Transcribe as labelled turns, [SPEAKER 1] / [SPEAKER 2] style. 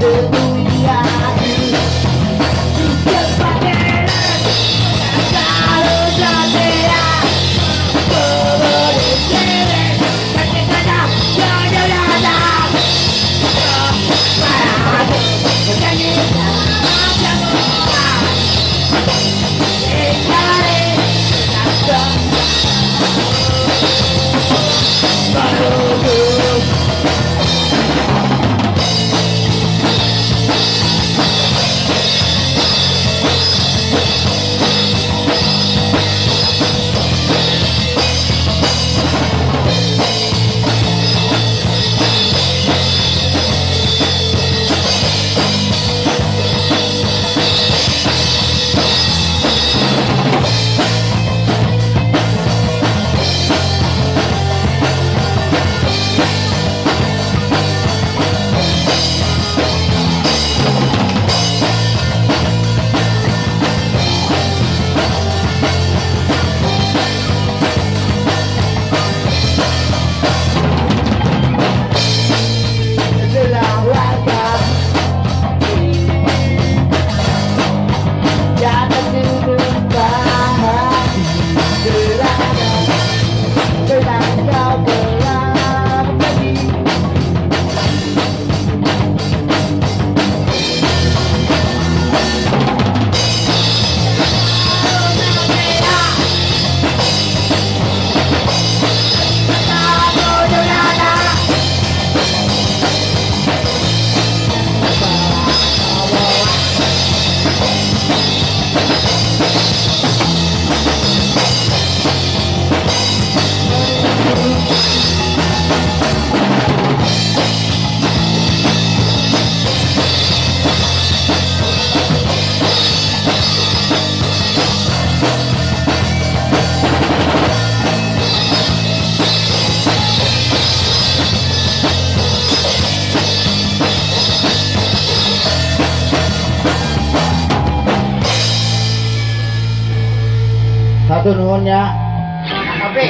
[SPEAKER 1] Hallelujah. Satu nuhun ya.
[SPEAKER 2] Tapi